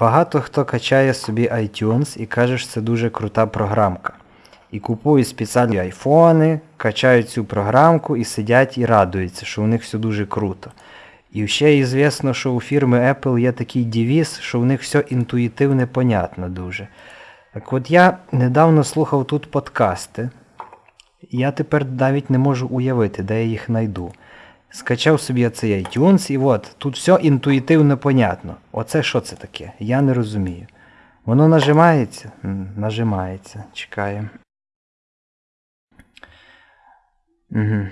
Багато хто качає собі iTunes і каже, що це дуже крута програмка. І купують спеціальні айфони, качають цю програмку і сидять і радуються, що у них все дуже круто. І ще і звісно, що у фірми Apple є такий девіз, що у них все інтуїтивне, понятно дуже. Так от я недавно слухав тут подкасти, я тепер навіть не можу уявити, де я їх знайду. Скачав собі цей iTunes, і от, тут все інтуїтивно понятно. Оце що це таке? Я не розумію. Воно нажимається? Нажимається. Чекаємо. Угу.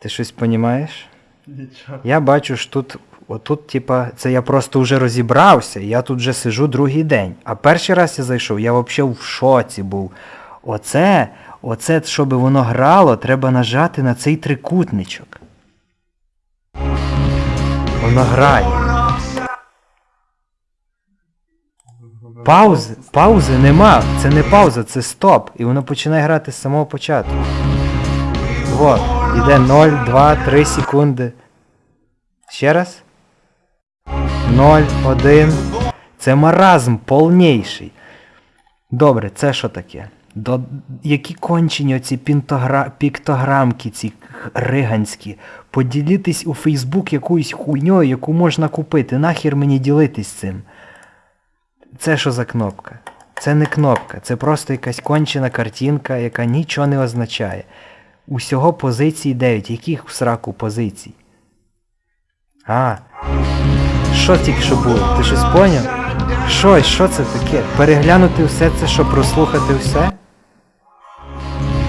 Ти щось понімаєш? Нічого. Я бачу, що тут, отут, типа, це я просто вже розібрався, я тут вже сижу другий день. А перший раз я зайшов, я взагалі в шоці був. Оце, оце, щоб воно грало, треба нажати на цей трикутничок. Воно грає. Паузи, паузи нема. Це не пауза, це стоп. І воно починає грати з самого початку. Вот, іде 0, 2, 3 секунди. Ще раз. 0, 1. Це маразм повніший. Добре, це що таке? До... Які кончені оці пінтогра... піктограмки, ці риганські. Поділітись у Фейсбук якоюсь хуйньою, яку можна купити. Нахер мені ділитись цим. Це що за кнопка? Це не кнопка, це просто якась кончена картинка, яка нічого не означає. Усього позицій 9. Яких в сраку позицій? А. Що тільки що було? Ти щось поняв? Що, що це таке? Переглянути все це, щоб прослухати все?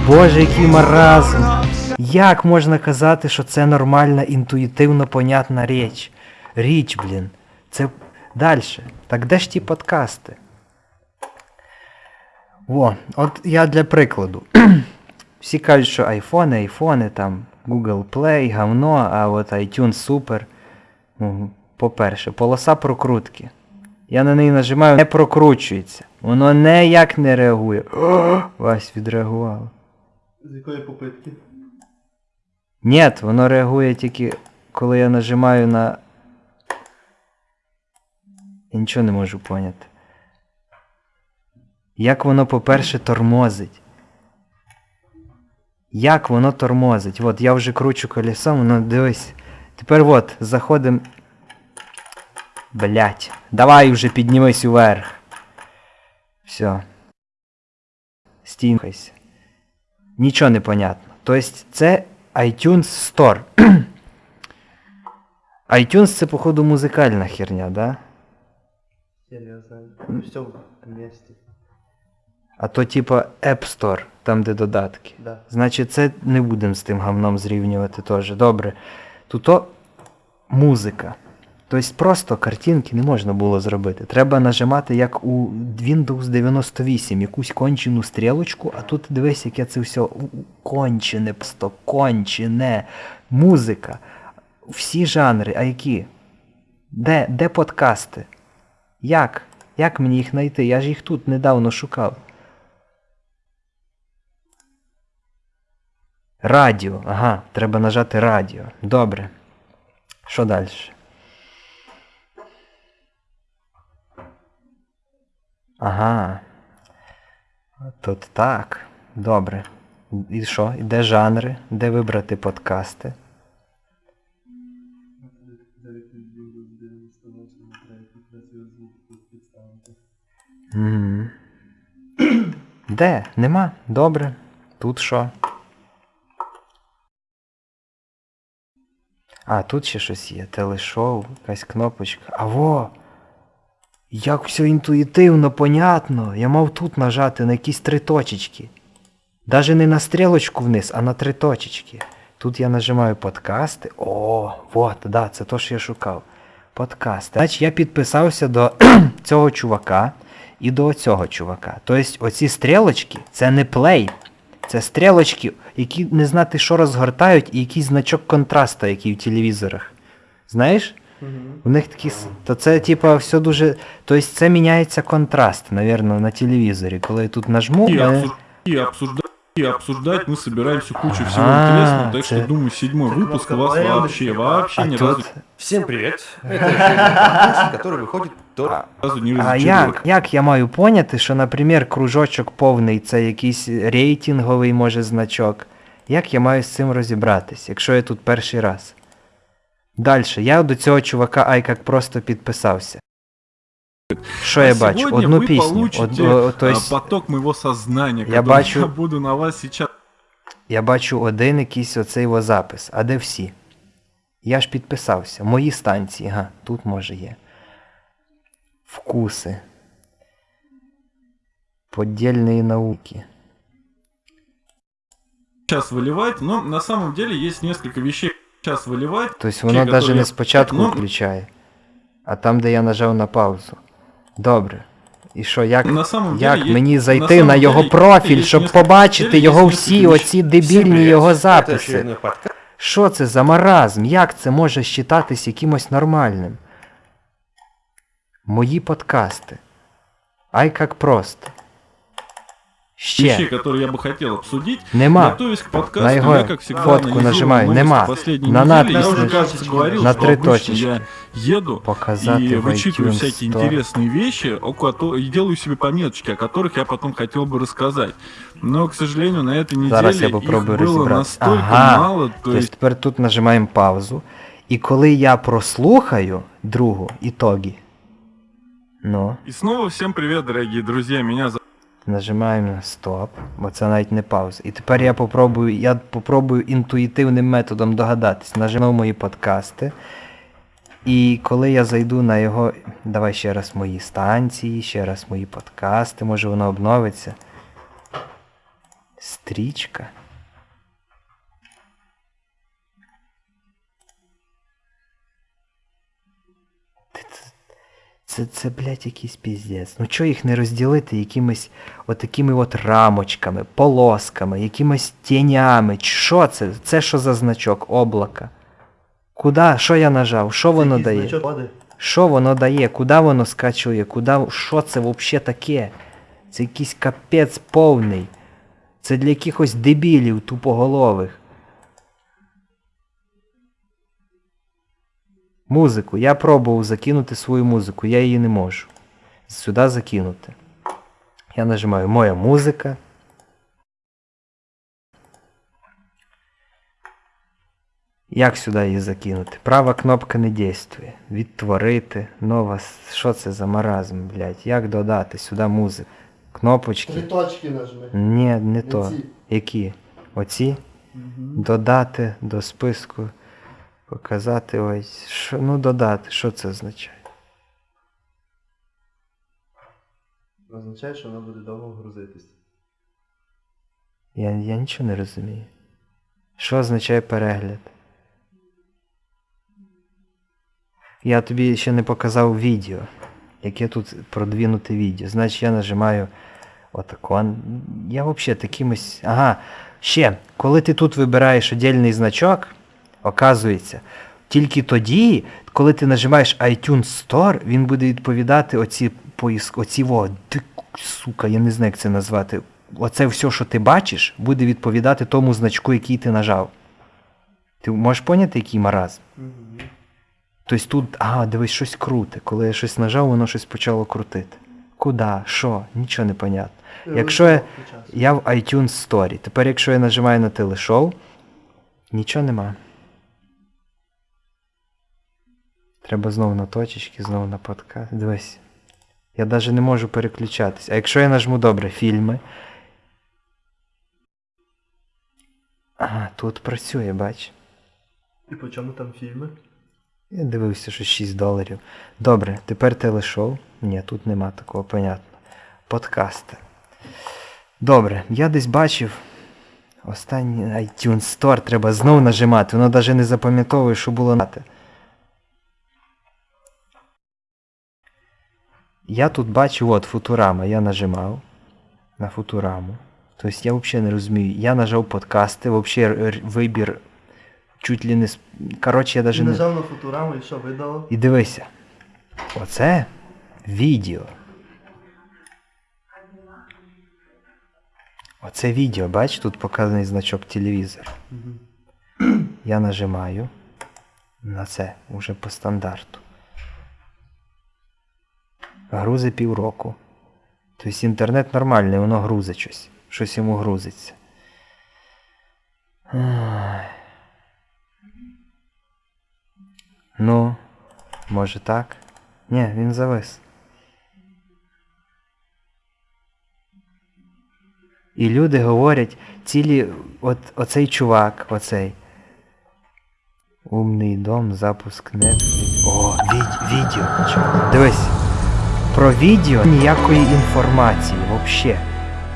Боже, який маразм! Як можна казати, що це нормальна, інтуїтивно понятна річ? Річ, блін. Це дальше. Так де ж ті подкасти? О, от я для прикладу. Всі кажуть, що айфони, айфони, там Google Play, говно, а от iTunes супер. Ну, По-перше, полоса прокрутки. Я на неї нажимаю, не прокручується. Воно ніяк не реагує. Вась відреагувало. З якої попитки? Ні, воно реагує тільки, коли я нажимаю на. Я нічого не можу поняти. Як воно, по-перше, тормозить. Як воно тормозить? От я вже кручу колесом, воно дивись. Тепер от, заходим. Блять. Давай вже піднімись уверх. Все. Стінкайся. Нічого не понятно. Тобто це iTunes Store. iTunes це, походу, музикальна херня, да? Я не знаю. Все в місті. А то типа App Store, там де додатки. Да. Значить, це не будемо з тим гавном зрівнювати теж. Добре. Тут музика. Тобто просто картинки не можна було зробити. Треба нажимати, як у Windows 98, якусь кончену стрілочку, а тут дивись, яке це все кончене, просто кончене. Музика. Всі жанри, а які? Де, де подкасти? Як? Як мені їх знайти? Я ж їх тут недавно шукав. Радіо. Ага, треба нажати радіо. Добре. Що далі? Ага. Тут так. Добре. І що? І де жанри? Де вибрати подкасти? Угу. Де? Нема? Добре. Тут що? А, тут ще щось є. Телешоу, якась кнопочка. А во! Як все інтуїтивно, понятно. Я мав тут нажати на якісь три точечки. Даже не на стрілочку вниз, а на три точечки. Тут я нажимаю подкасти. О, вот, да, це то, що я шукав. Подкасти. Значить, я підписався до цього чувака і до цього чувака. Тобто оці стрілочки це не плей. Це стрілочки, які не знати, що розгортають, і якийсь значок контрасту, який в телевізорах. Знаєш? У них такі. с- То це, типа, все дуже. Тобто це міняється контраст, навірно, на телевізорі. Коли я тут нажму. И, мене- обсуж- и обсуждать и обсуждать мы собираемся кучу всего Ага, интересного, так це- что, думаю, седьмой це выпуск у вас кнопка вообще, лояльности, вообще А ни разу, тут... Всем привет! Это очередной подкаст, который выходит только... разу не А разочаровал. як, як я маю поняти, що, наприклад, кружочок повний це якийсь рейтинговий, може, значок? Як я маю з цим розібратись, якщо я тут перший раз? Далі, я до цього чувака ай як просто підписався. Що я А бачу? сегодня Одну вы пісню. получите Од, о, то а, есть, поток моего сознания, Я который бачу- я буду на вас сейчас я бачу один якийсь оцей його запис. А де всі? Я ж підписався. Мої станції, га, тут може є. Вкуси. Поддельные науки. сейчас выливать, но на самом деле есть несколько вещей сейчас выливать. Тобто воно навіть не спочатку Ну, включає, а там, де я нажав на паузу. Добре. І що, як, На самом як деле, мені зайти самом на його деле, профіль, щоб побачити є його всі оці дебільні його записи? Що це за маразм? Як це може вважатись якимось нормальним? Мої подкасти. Ай як просто. Вещей, Ще. которые я бы хотел обсудить. Нема. Готовясь к подкасту, На его я, как всегда, фотку анализировал нажимаю. новости Нема. последней На недели. надпись Я уже, нажимаю. кажется, говорил, На что три обычно точечки. я еду Показати и в вычитываю iTunes всякие Store. интересные вещи, о кото- и делаю себе пометочки, о которых я потом хотел бы рассказать. Но, к сожалению, на этой неделе Зараз я их попробую было розібратися. настолько Ага. мало, то Тобто есть тепер тут нажимаємо паузу. І коли я прослухаю другу ітоги, ну, И снова всем привет, дорогие друзья, меня зовут нажимаємо на стоп, бо це навіть не пауза. І тепер я попробую, я попробую інтуїтивним методом догадатись. Нажимав мої подкасти. І коли я зайду на його. Давай ще раз мої станції, ще раз мої подкасти, може воно обновиться. Стрічка. Це, це, блядь, якийсь піздець. Ну чого їх не розділити якимись отакими от рамочками, полосками, якимись тінями? Що це? Це що за значок? Облака? Куда? Що я нажав? Що воно Якийсь дає? значок. Що воно дає? Куди воно скачує? Куди... Що це взагалі таке? Це якийсь капець повний. Це для якихось дебілів тупоголових. Музику. Я пробував закинути свою музику, я її не можу. Сюди закинути. Я нажимаю Моя музика. Як сюди її закинути? Права кнопка не дійствує. Відтворити. Нова. Що це за маразм, блядь? Як додати сюди музику? Кнопочки. Три точки нажми. Ні, не Не то. ці. Які? Оці? Додати до списку. Показати ось. Що, ну додати, що це означає? Означає, що воно буде довго грузитись. Я, я нічого не розумію. Що означає перегляд? Я тобі ще не показав відео. Яке тут продвинуте відео. Значить я нажимаю отако. Я взагалі такимось. Ага. Ще, коли ти тут вибираєш отдельний значок, оказується, тільки тоді, коли ти нажимаєш iTunes Store, він буде відповідати оці поїск, оці во, ти, сука, я не знаю, як це назвати. Оце все, що ти бачиш, буде відповідати тому значку, який ти нажав. Ти можеш поняти, який маразм? Тобто тут, а, дивись, щось круте. Коли я щось нажав, воно щось почало крутити. Куда? Що? Нічого не понятно. Якщо я, я в iTunes Store, тепер якщо я нажимаю на телешоу, нічого нема. Треба знову на точечки, знову на подкаст. Дивись. Я навіть не можу переключатись. А якщо я нажму добре фільми. А, тут працює, бач. І по чому там фільми? Я дивився, що 6 доларів. Добре, тепер телешоу. Ні, тут нема такого, понятно. Подкасти. Добре, я десь бачив. Останній iTunes Store треба знову нажимати. Воно навіть не запам'ятовує, що було нати. Я тут бачу, от Футурама, я нажимав на Футураму. Тобто я взагалі не розумію. Я нажав подкасти, взагалі вибір чуть ли не. Коротше, я навіть не. нажав на футураму і що видало? І дивися. Оце відео. Оце відео, бач, тут показаний значок телевізор. Я нажимаю на це уже по стандарту. Грузи півроку. Тобто інтернет нормальний, воно грузить щось. Щось йому грузиться. Ну, може так? Ні, він завис. І люди говорять, цілі, от оцей чувак, оцей. Умний дом, запуск Netflix. О, від, відео. Дивись. Про відео ніякої інформації взагалі.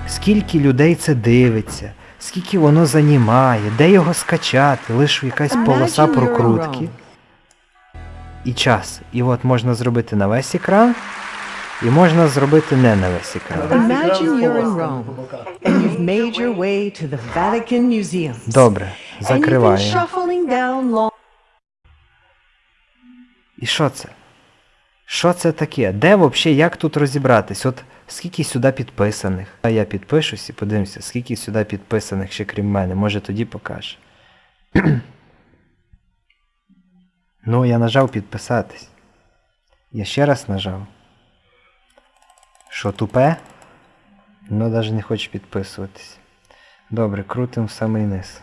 Скільки людей це дивиться, скільки воно займає, де його скачати, лише якась полоса прокрутки. І час. І от можна зробити на весь екран, і можна зробити не на весь екран. Добре, закриваємо. І що це? Що це таке? Де взагалі, як тут розібратись? От скільки сюди підписаних? А я підпишусь і подивимося, скільки сюди підписаних ще крім мене. Може тоді покаже. ну, я нажав підписатись. Я ще раз нажав. Що тупе? Ну, навіть не хочу підписуватись. Добре, крутим в самий низ.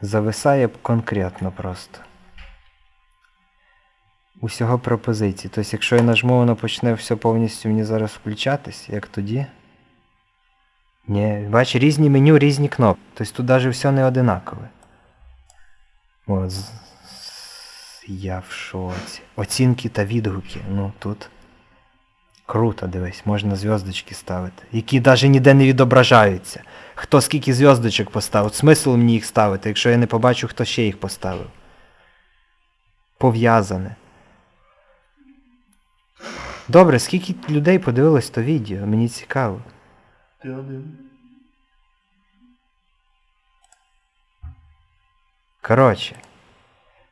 Зависає конкретно просто усього пропозиції. Тобто, якщо я нажму, воно почне все повністю мені зараз включатись, як тоді. Ні, бач, різні меню, різні кнопки. Тобто тут навіть все не одинакове. О, з- з- я в шоці. Оцінки та відгуки. Ну тут. Круто, дивись, можна зв'язочки ставити. Які навіть ніде не відображаються. Хто скільки зв'язочок поставив. Смисл мені їх ставити, якщо я не побачу, хто ще їх поставив. Пов'язане. Добре, скільки людей подивилось то відео? Мені цікаво. Ти один. Коротше,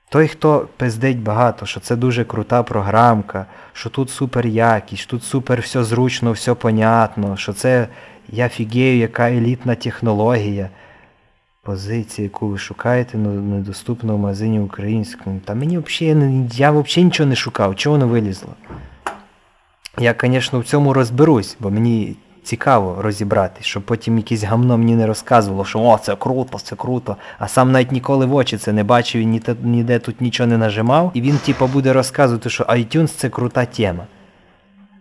той, хто пиздить багато, що це дуже крута програмка, що тут супер якість, тут супер все зручно, все понятно, що це я фігею, яка елітна технологія. Позиція, яку ви шукаєте, ну, недоступна в магазині українському. Та мені взагалі, я взагалі нічого не шукав, чого воно вилізло? Я, звісно, в цьому розберусь, бо мені цікаво розібратись, щоб потім якесь гамно мені не розказувало, що о, це круто, це круто, а сам навіть ніколи в очі це не бачив і ні ніде тут нічого не нажимав, і він типу буде розказувати, що iTunes це крута тема.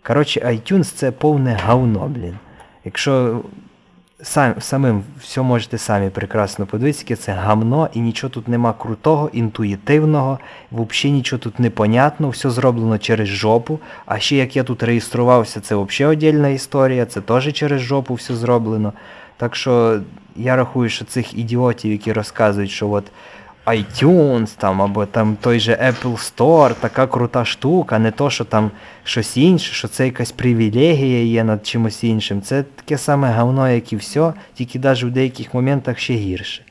Коротше, iTunes це повне говно, блін. Якщо сам, самим все можете самі прекрасно подивитися, яке це гамно, і нічого тут нема крутого, інтуїтивного, взагалі нічого тут непонятно, все зроблено через жопу. А ще як я тут реєструвався, це взагалі отдельна історія, це теж через жопу все зроблено. Так що я рахую, що цих ідіотів, які розказують, що от iTunes там, або там той же Apple Store, така крута штука, не то, що там щось інше, що це якась привілегія є над чимось іншим. Це таке саме говно, як і все, тільки навіть в деяких моментах ще гірше.